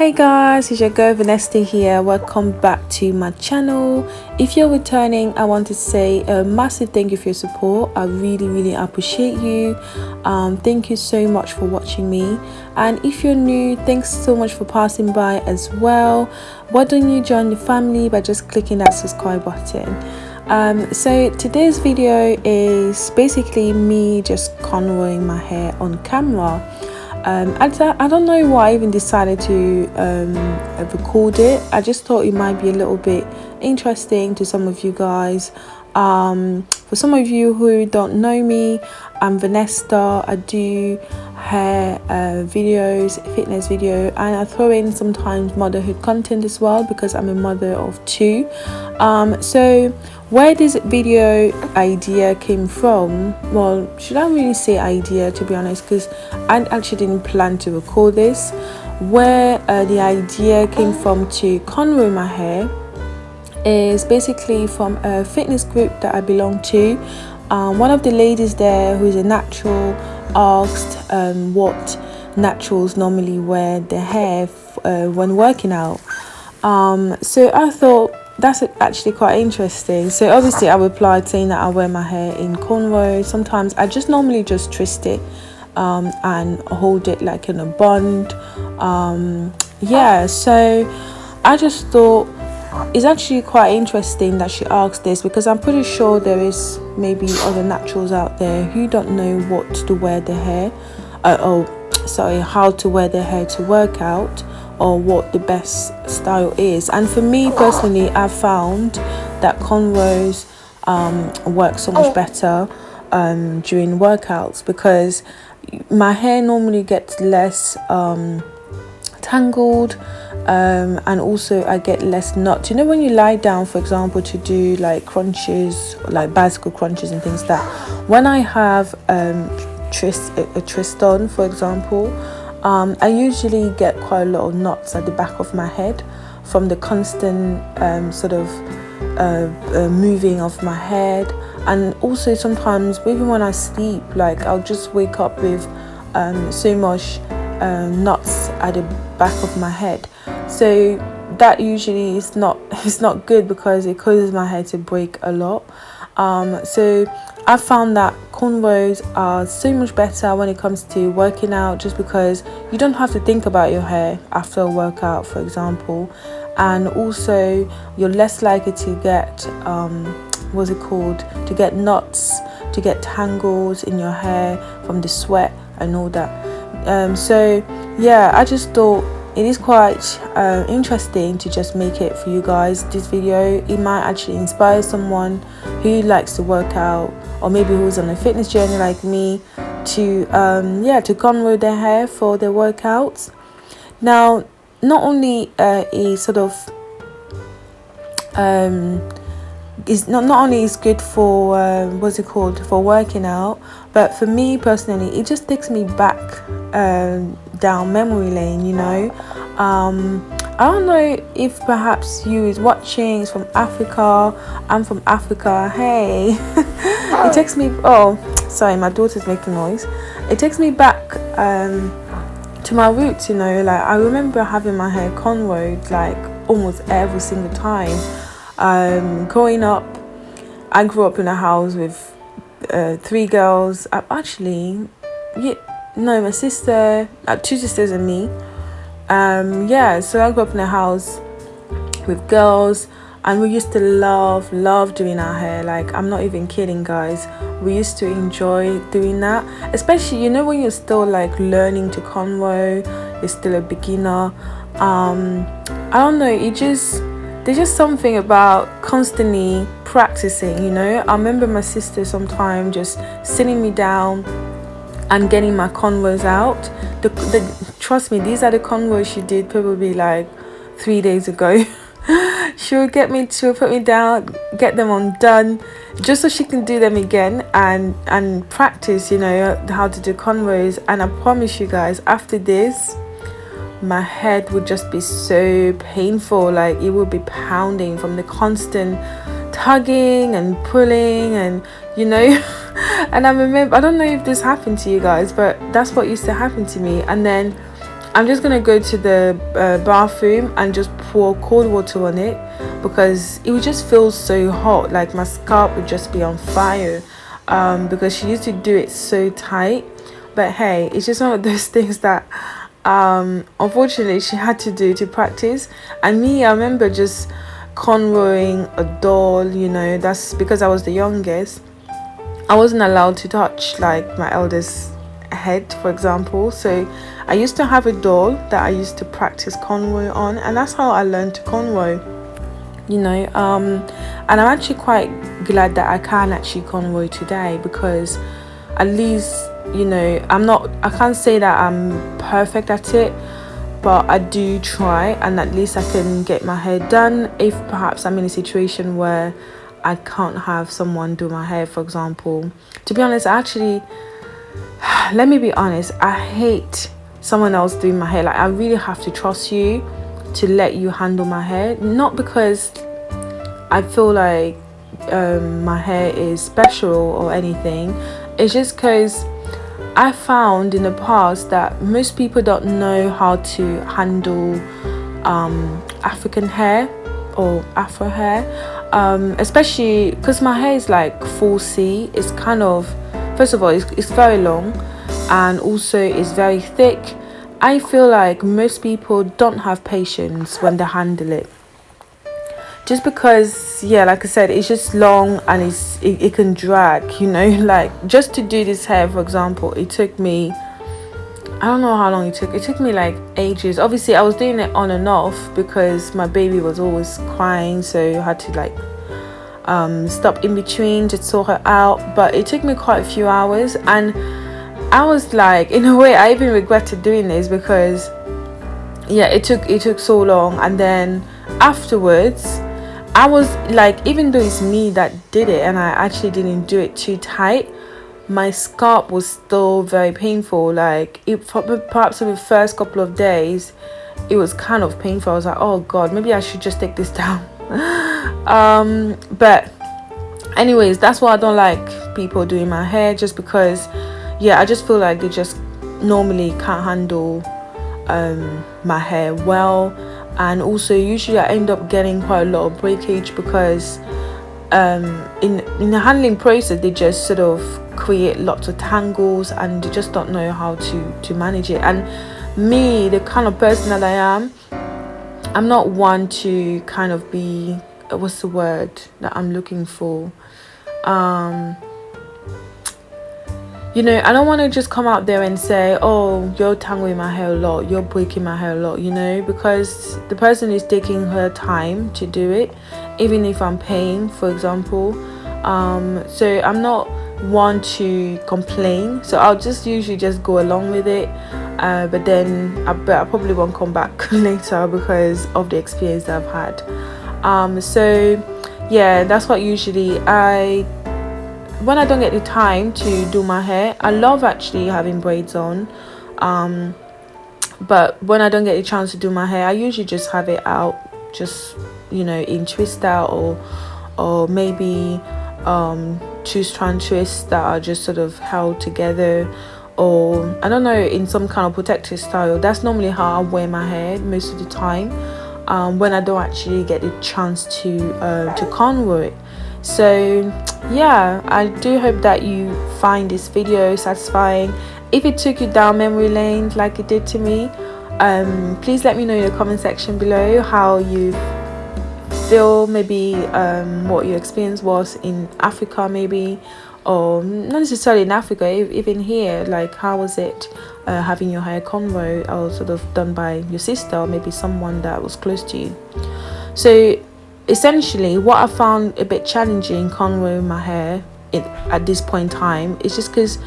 hey guys it's your girl vanessa here. Welcome back to my channel. If you're returning i want to say a massive thank you for your support. I really really appreciate you. Um, thank you so much for watching me. And if you're new thanks so much for passing by as well. Why don't you join the family by just clicking that subscribe button? Um, so today's video is basically me just cornrowing my hair on camera um, I, I don't know why I even decided to um, record it. I just thought it might be a little bit interesting to some of you guys. Um, for some of you who don't know me I'm Vanessa. I do hair uh, videos fitness video and I throw in sometimes motherhood content as well because I'm a mother of two. Um, so where this video idea came from? Well should i really say idea to be honest? Because i actually didn't plan to record this. Where uh, the idea came from to cornrow my hair is basically from a fitness group that i belong to um, one of the ladies there who's a natural asked um, what naturals normally wear their hair uh, when working out. Um, so i thought that's actually quite interesting. So obviously i replied saying that i wear my hair in cornrows sometimes i just normally just twist it um, and hold it like in a bun um, yeah so i just thought it's actually quite interesting that she asked this because i'm pretty sure there is maybe other naturals out there who don't know what to wear their hair uh, oh sorry how to wear their hair to work out or what the best style is and for me personally I've found that cornrows um, work so much oh. better um, during workouts because my hair normally gets less um, tangled um, and also I get less knots. You know when you lie down, for example, to do like crunches, like bicycle crunches and things like that. When I have um, a, a twist on, for example, um, I usually get quite a lot of knots at the back of my head from the constant um, sort of uh, uh, moving of my head and also sometimes even when I sleep like I'll just wake up with um, so much uh, knots at the back of my head so that usually is not it's not good because it causes my hair to break a lot. Um, so I found that cornrows are so much better when it comes to working out just because you don't have to think about your hair after a workout for example. And also you're less likely to get um, what's it called? To get knots to get tangles in your hair from the sweat and all that. Um, so yeah I just thought it is quite uh, interesting to just make it for you guys this video. It might actually inspire someone who likes to work out or maybe who's on a fitness journey like me to um, yeah to cornrow their hair for their workouts. Now not only uh, is sort of um, is not, not only is good for uh, what's it called for working out but for me personally it just takes me back um, down memory lane you know um, I don't know if perhaps you is watching is from Africa. I'm from Africa. Hey. It takes me oh sorry my daughter's making noise. It takes me back um, to my roots you know like I remember having my hair cornrowed like almost every single time. Um, growing up I grew up in a house with uh, three girls. Actually yeah no my sister uh, two sisters and me um yeah so i grew up in a house with girls and we used to love love doing our hair. Like i'm not even kidding guys. We used to enjoy doing that especially you know when you're still like learning to cornrow you're still a beginner. Um i don't know it just there's just something about constantly practicing you know? I remember my sister sometime just sitting me down and getting my cornrows out. The, the trust me these are the cornrows she did probably like three days ago. She will get me to put me down get them undone just so she can do them again and and practice you know how to do cornrows and i promise you guys after this my head would just be so painful. Like it would be pounding from the constant tugging and pulling and you know. And i remember i don't know if this happened to you guys but that's what used to happen to me. And then I'm just gonna go to the uh, bathroom and just pour cold water on it because it would just feel so hot like my scalp would just be on fire um, because she used to do it so tight. But hey it's just one of those things that um, unfortunately she had to do to practice. And me I remember just cornrowing a doll you know that's because I was the youngest. I wasn't allowed to touch like my eldest head for example. So I used to have a doll that I used to practice cornrow on and that's how I learned to cornrow you know um, and I'm actually quite glad that I can actually cornrow today because at least you know I'm not I can't say that I'm perfect at it but I do try and at least I can get my hair done if perhaps I'm in a situation where I can't have someone do my hair for example. To be honest actually let me be honest I hate someone else doing my hair like I really have to trust you to let you handle my hair. Not because I feel like um, my hair is special or anything. It's just because I found in the past that most people don't know how to handle um, African hair or Afro hair. Um, especially because my hair is like 4C. It's kind of first of all it's, it's very long and also it's very thick I feel like most people don't have patience when they handle it just because yeah like I said it's just long and it's it, it can drag you know like just to do this hair for example it took me I don't know how long it took. It took me like ages. Obviously, I was doing it on and off because my baby was always crying, so I had to like um, stop in between to sort her out. But it took me quite a few hours, and I was like, in a way, I even regretted doing this because, yeah, it took it took so long, and then afterwards, I was like, even though it's me that did it, and I actually didn't do it too tight my scalp was still very painful. Like it perhaps in the first couple of days it was kind of painful. I was like oh god maybe i should just take this down. Um but anyways that's why i don't like people doing my hair just because yeah i just feel like they just normally can't handle um my hair well. And also usually i end up getting quite a lot of breakage because um in in the handling process they just sort of create lots of tangles and you just don't know how to to manage it. And me the kind of person that i am i'm not one to kind of be what's the word that i'm looking for? Um you know i don't want to just come out there and say oh you're tangling my hair a lot you're breaking my hair a lot you know because the person is taking her time to do it even if i'm paying for example. Um so i'm not one to complain so i'll just usually just go along with it uh, but then I, I probably won't come back later because of the experience i've had. Um, so yeah that's what usually i when i don't get the time to do my hair i love actually having braids on um, but when i don't get the chance to do my hair i usually just have it out just you know in twist out or or maybe um, two strand twists that are just sort of held together or I don't know in some kind of protective style. That's normally how I wear my hair most of the time um, when I don't actually get the chance to uh, to cornrow it so yeah I do hope that you find this video satisfying. If it took you down memory lane like it did to me um, please let me know in the comment section below how you feel maybe um, what your experience was in Africa maybe or not necessarily in Africa even here like how was it uh, having your hair cornrow or sort of done by your sister or maybe someone that was close to you. So essentially what I found a bit challenging cornrowing my hair in, at this point in time is just because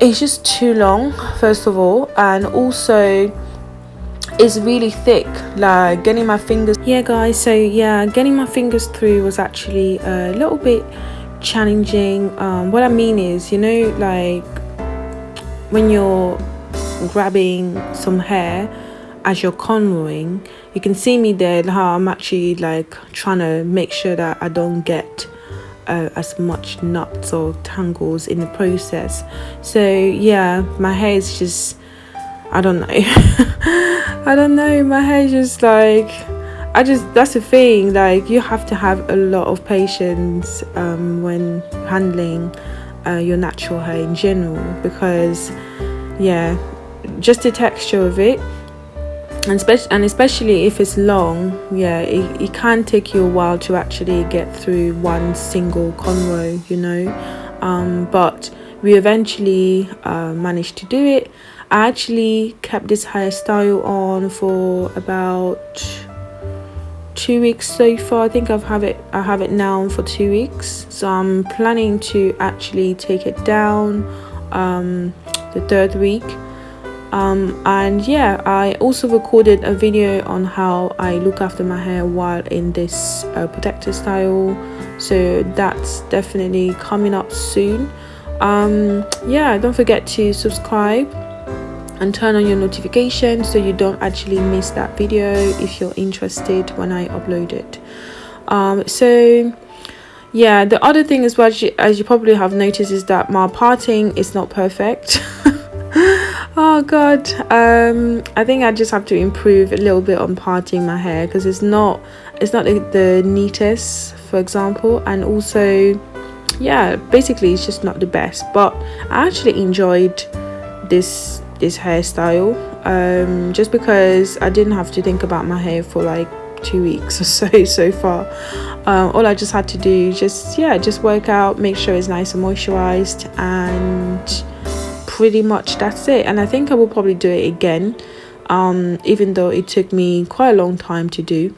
it's just too long first of all and also it's really thick like getting my fingers yeah guys so yeah getting my fingers through was actually a little bit challenging. Um, what i mean is you know like when you're grabbing some hair as you're cornrowing you can see me there how i'm actually like trying to make sure that i don't get uh, as much knots or tangles in the process so yeah my hair is just I don't know. I don't know. My hair is just like I just that's the thing. Like you have to have a lot of patience um, when handling uh, your natural hair in general because yeah, just the texture of it. And, spe- and especially if it's long, yeah, it, it can take you a while to actually get through one single cornrow, you know. Um, but we eventually uh, managed to do it. I actually kept this hairstyle on for about two weeks so far. I think I've have it I have it now for two weeks. So I'm planning to actually take it down um, the third week um, and yeah I also recorded a video on how I look after my hair while in this uh, protector style. So that's definitely coming up soon. Um, yeah don't forget to subscribe and turn on your notifications so you don't actually miss that video if you're interested when I upload it. Um, so yeah the other thing as well as you probably have noticed is that my parting is not perfect oh god. Um, I think I just have to improve a little bit on parting my hair because it's not it's not the, the neatest for example. And also yeah basically it's just not the best. But I actually enjoyed this this hairstyle um, just because I didn't have to think about my hair for like two weeks or so so far. Um, all I just had to do just yeah just work out make sure it's nice and moisturized and pretty much that's it and I think I will probably do it again um, even though it took me quite a long time to do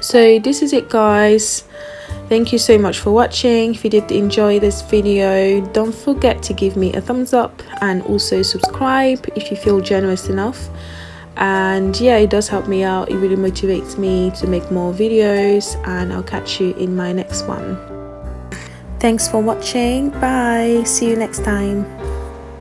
so this is it guys Thank you so much for watching. If you did enjoy this video, don't forget to give me a thumbs up and also subscribe if you feel generous enough. And yeah, it does help me out. It really motivates me to make more videos and I'll catch you in my next one. Thanks for watching. Bye. See you next time.